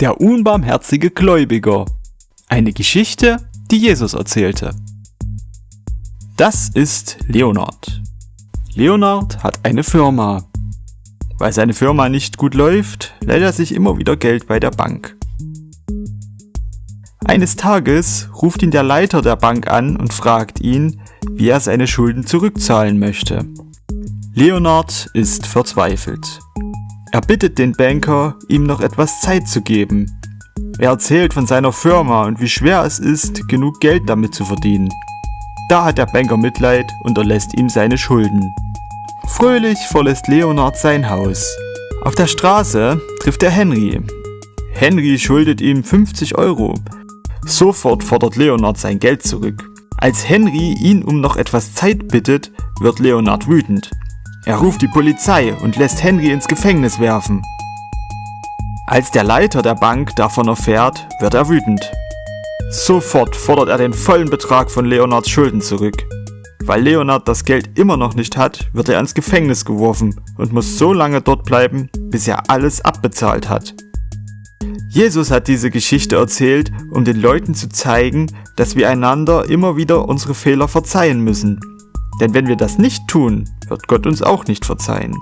Der unbarmherzige Gläubiger. Eine Geschichte, die Jesus erzählte. Das ist Leonard. Leonard hat eine Firma. Weil seine Firma nicht gut läuft, leiht er sich immer wieder Geld bei der Bank. Eines Tages ruft ihn der Leiter der Bank an und fragt ihn, wie er seine Schulden zurückzahlen möchte. Leonard ist verzweifelt. Er bittet den Banker, ihm noch etwas Zeit zu geben. Er erzählt von seiner Firma und wie schwer es ist, genug Geld damit zu verdienen. Da hat der Banker Mitleid und erlässt ihm seine Schulden. Fröhlich verlässt Leonard sein Haus. Auf der Straße trifft er Henry. Henry schuldet ihm 50 Euro. Sofort fordert Leonard sein Geld zurück. Als Henry ihn um noch etwas Zeit bittet, wird Leonard wütend. Er ruft die Polizei und lässt Henry ins Gefängnis werfen. Als der Leiter der Bank davon erfährt, wird er wütend. Sofort fordert er den vollen Betrag von Leonards Schulden zurück. Weil Leonard das Geld immer noch nicht hat, wird er ins Gefängnis geworfen und muss so lange dort bleiben, bis er alles abbezahlt hat. Jesus hat diese Geschichte erzählt, um den Leuten zu zeigen, dass wir einander immer wieder unsere Fehler verzeihen müssen denn wenn wir das nicht tun, wird Gott uns auch nicht verzeihen.